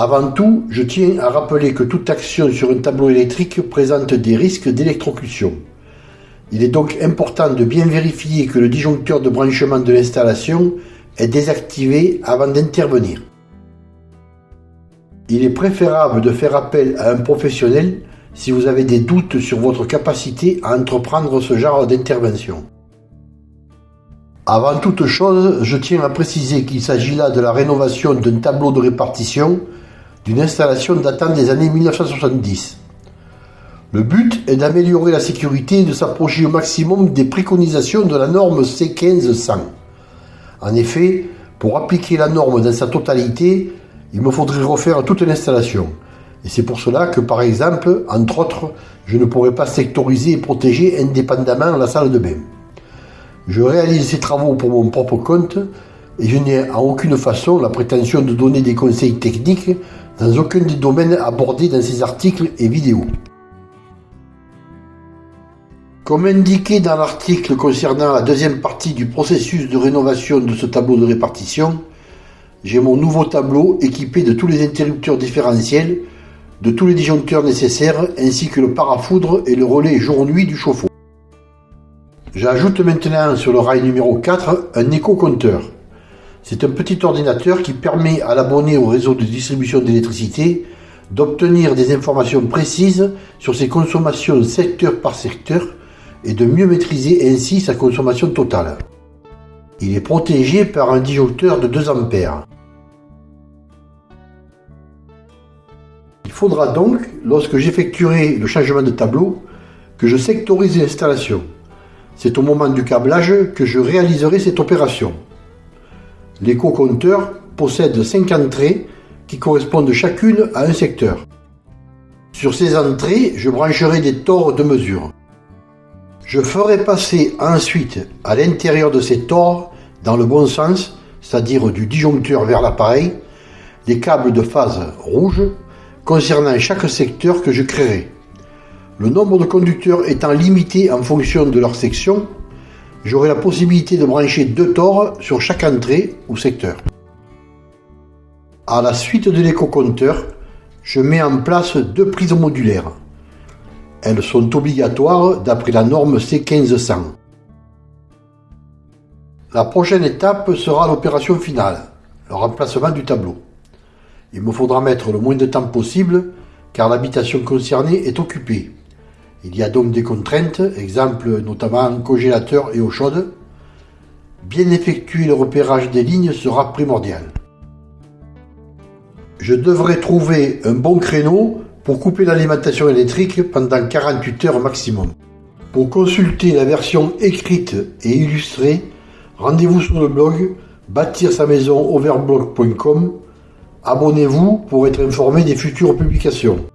Avant tout, je tiens à rappeler que toute action sur un tableau électrique présente des risques d'électrocution. Il est donc important de bien vérifier que le disjoncteur de branchement de l'installation est désactivé avant d'intervenir. Il est préférable de faire appel à un professionnel si vous avez des doutes sur votre capacité à entreprendre ce genre d'intervention. Avant toute chose, je tiens à préciser qu'il s'agit là de la rénovation d'un tableau de répartition d'une installation datant des années 1970. Le but est d'améliorer la sécurité et de s'approcher au maximum des préconisations de la norme C1500. En effet, pour appliquer la norme dans sa totalité, il me faudrait refaire toute l'installation. Et c'est pour cela que, par exemple, entre autres, je ne pourrais pas sectoriser et protéger indépendamment la salle de bain. Je réalise ces travaux pour mon propre compte et je n'ai en aucune façon la prétention de donner des conseils techniques dans aucun des domaines abordés dans ces articles et vidéos. Comme indiqué dans l'article concernant la deuxième partie du processus de rénovation de ce tableau de répartition, j'ai mon nouveau tableau équipé de tous les interrupteurs différentiels, de tous les disjoncteurs nécessaires ainsi que le parafoudre et le relais jour-nuit du chauffe-eau. J'ajoute maintenant sur le rail numéro 4 un éco-compteur. C'est un petit ordinateur qui permet à l'abonné au réseau de distribution d'électricité d'obtenir des informations précises sur ses consommations secteur par secteur et de mieux maîtriser ainsi sa consommation totale. Il est protégé par un disjoncteur de 2 A. Il faudra donc, lorsque j'effectuerai le changement de tableau, que je sectorise l'installation. C'est au moment du câblage que je réaliserai cette opération. L'éco-compteur possède 5 entrées qui correspondent chacune à un secteur. Sur ces entrées, je brancherai des tors de mesure. Je ferai passer ensuite à l'intérieur de ces tors, dans le bon sens, c'est-à-dire du disjoncteur vers l'appareil, des câbles de phase rouge concernant chaque secteur que je créerai. Le nombre de conducteurs étant limité en fonction de leur section, j'aurai la possibilité de brancher deux tors sur chaque entrée ou secteur. À la suite de l'éco-compteur, je mets en place deux prises modulaires. Elles sont obligatoires d'après la norme C1500. La prochaine étape sera l'opération finale, le remplacement du tableau. Il me faudra mettre le moins de temps possible car l'habitation concernée est occupée. Il y a donc des contraintes, exemple notamment congélateur et eau chaude. Bien effectuer le repérage des lignes sera primordial. Je devrais trouver un bon créneau pour couper l'alimentation électrique pendant 48 heures maximum. Pour consulter la version écrite et illustrée, rendez-vous sur le blog bâtir sa maison overblog.com. Abonnez-vous pour être informé des futures publications.